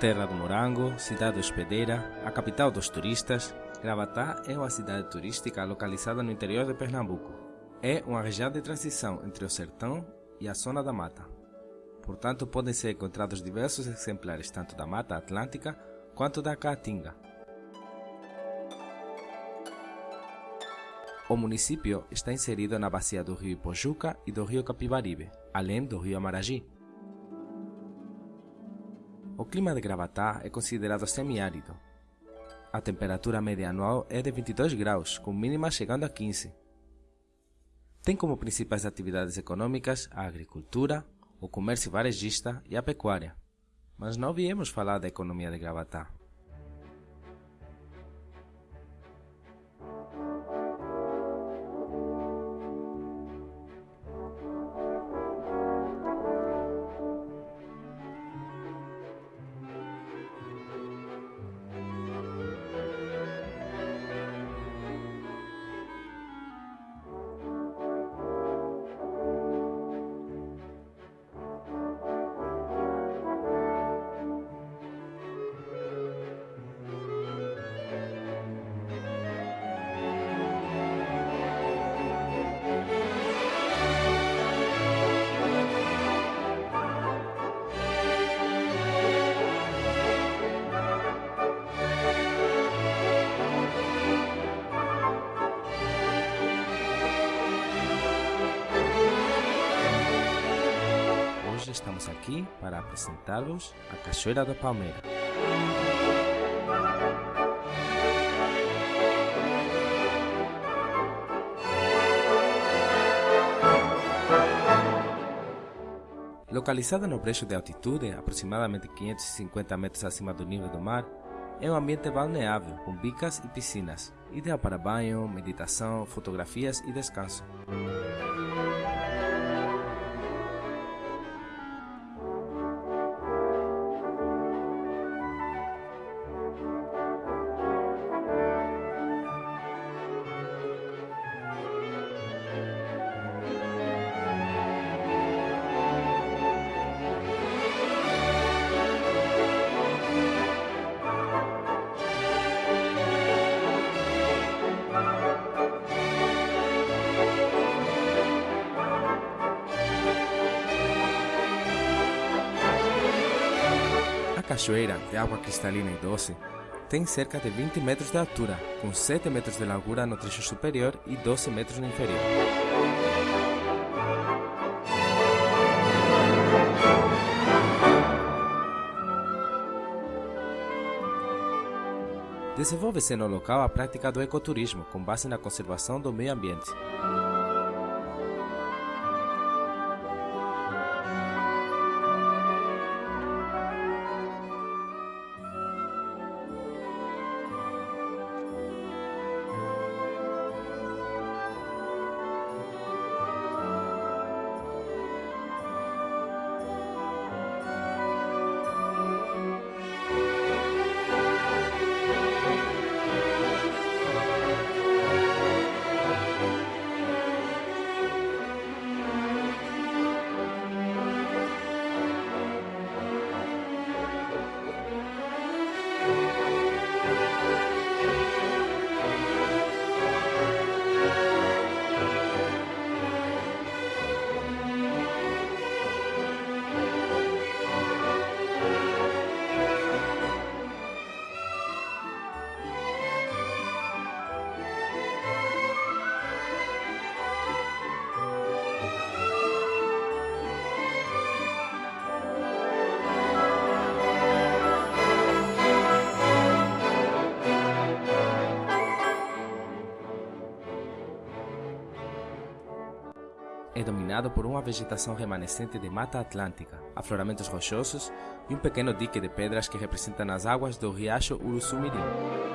Terra do Morango, cidade hospedeira, a capital dos turistas, Gravatá é uma cidade turística localizada no interior de Pernambuco. É uma região de transição entre o sertão e a zona da mata. Portanto, podem ser encontrados diversos exemplares tanto da Mata Atlântica quanto da Caatinga. O município está inserido na bacia do rio Ipojuca e do rio Capibaribe, além do rio Amaragi. O clima de Gravatá é considerado semiárido. A temperatura média anual é de 22 graus, com mínimas chegando a 15. Tem como principais atividades econômicas a agricultura, o comércio varejista e a pecuária. Mas não viemos falar da economia de Gravatá. Estamos aqui para apresentá-los a Cachoeira da Palmeira. Localizada no brejo de altitude, aproximadamente 550 metros acima do nível do mar, é um ambiente balneável, com bicas e piscinas, ideal para banho, meditação, fotografias e descanso. Cachoeira, de água cristalina e doce, tem cerca de 20 metros de altura, com 7 metros de largura no trecho superior e 12 metros no inferior. Desenvolve-se no local a prática do ecoturismo, com base na conservação do meio ambiente. É dominado por uma vegetação remanescente de mata atlântica, afloramentos rochosos e um pequeno dique de pedras que representam as águas do riacho Uruçumirim.